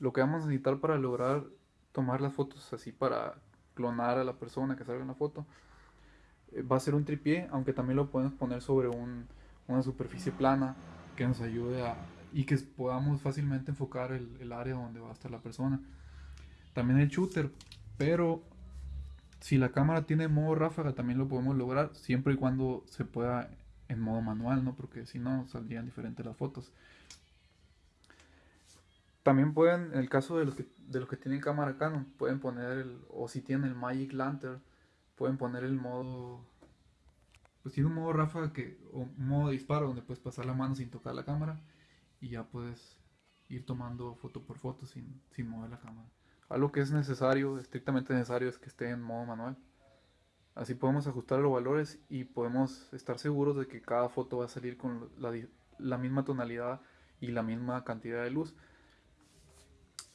lo que vamos a necesitar para lograr tomar las fotos así para clonar a la persona que salga en la foto eh, va a ser un tripié, aunque también lo podemos poner sobre un, una superficie plana que nos ayude a y que podamos fácilmente enfocar el, el área donde va a estar la persona. También el shooter, pero si la cámara tiene modo ráfaga también lo podemos lograr siempre y cuando se pueda en modo manual, ¿no? Porque si no saldrían diferentes las fotos. También pueden, en el caso de los que, de los que tienen cámara Canon, pueden poner el, o si tienen el Magic Lantern, pueden poner el modo, pues tiene un modo ráfaga que, o un modo disparo donde puedes pasar la mano sin tocar la cámara y ya puedes ir tomando foto por foto sin, sin mover la cámara. Algo que es necesario, estrictamente necesario, es que esté en modo manual. Así podemos ajustar los valores y podemos estar seguros de que cada foto va a salir con la, la misma tonalidad y la misma cantidad de luz.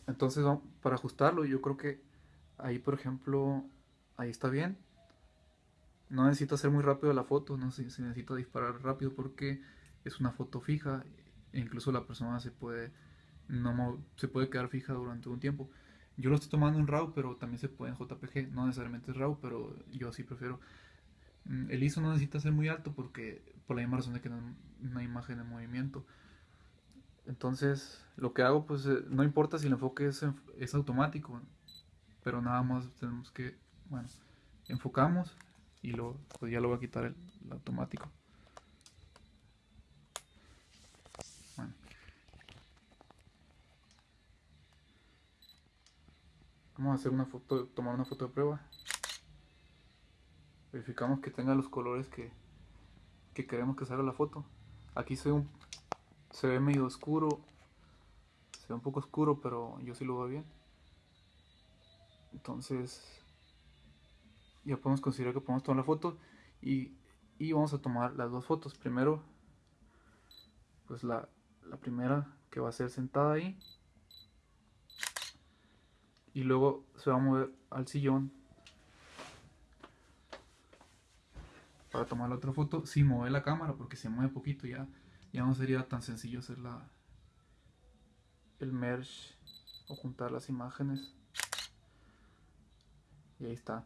Entonces, para ajustarlo, yo creo que ahí, por ejemplo, ahí está bien. No necesito hacer muy rápido la foto, no sé si necesito disparar rápido porque es una foto fija e incluso la persona se puede, no, se puede quedar fija durante un tiempo. Yo lo estoy tomando en RAW, pero también se puede en JPG. No necesariamente es RAW, pero yo sí prefiero. Mm, el ISO no necesita ser muy alto porque por la misma razón de que no una imagen en movimiento. Entonces, lo que hago, pues eh, no importa si el enfoque es, es automático, pero nada más tenemos que, bueno, enfocamos y luego pues ya lo voy a quitar el automático. Vamos a hacer una foto, tomar una foto de prueba. Verificamos que tenga los colores que, queremos que salga la foto. Aquí ve, un, se ve medio oscuro. Se ve un poco oscuro, pero yo sí lo veo bien. Entonces, ya podemos considerar que podemos tomar la foto. Y, vamos a tomar las dos fotos. Primero, pues la, la primera que va a ser sentada ahí y luego se va a mover al sillón para tomar la otra foto sin mover la cámara porque se mueve poquito ya ya no sería tan sencillo hacer la el merge o juntar las imágenes. Y ahí está.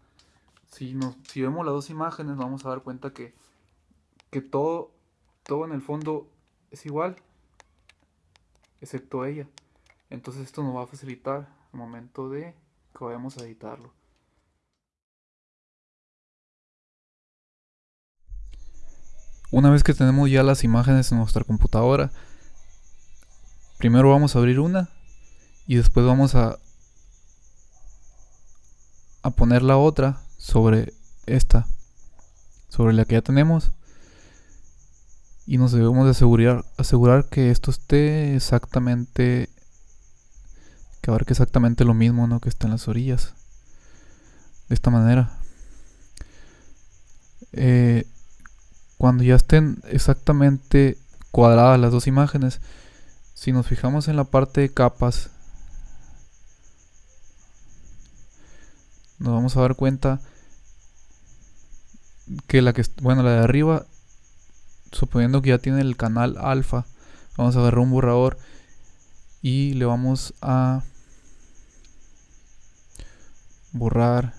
Si, nos, si vemos las dos imágenes vamos a dar cuenta que, que todo, todo en el fondo es igual excepto ella. Entonces esto nos va a facilitar al momento de que vayamos a editarlo. Una vez que tenemos ya las imágenes en nuestra computadora, primero vamos a abrir una y después vamos a, a poner la otra sobre esta, sobre la que ya tenemos y nos debemos de asegurar, asegurar que esto esté exactamente que abarque exactamente lo mismo ¿no? que está en las orillas. De esta manera. Eh, cuando ya estén exactamente cuadradas las dos imágenes, si nos fijamos en la parte de capas, nos vamos a dar cuenta que la que bueno la de arriba suponiendo que ya tiene el canal alfa vamos a agarrar un borrador y le vamos a borrar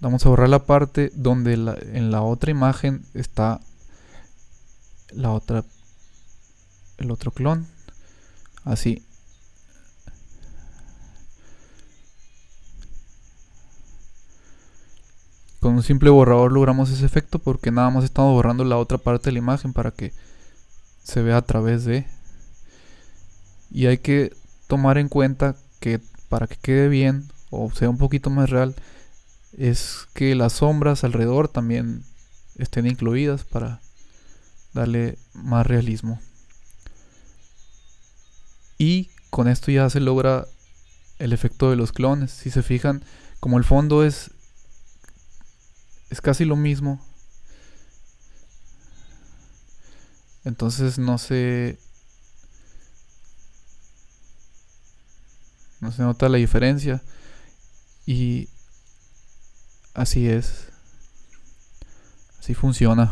vamos a borrar la parte donde en la otra imagen está la otra el otro clon. Así. Con un simple borrador logramos ese efecto porque nada más estamos borrando la otra parte de la imagen para que se vea a través de. Y hay que tomar en cuenta que para que quede bien o sea un poquito más real es que las sombras alrededor también estén incluidas para darle más realismo. Y con esto ya se logra el efecto de los clones. Si se fijan, como el fondo es es casi lo mismo. Entonces no se no se nota la diferencia y así es. Así funciona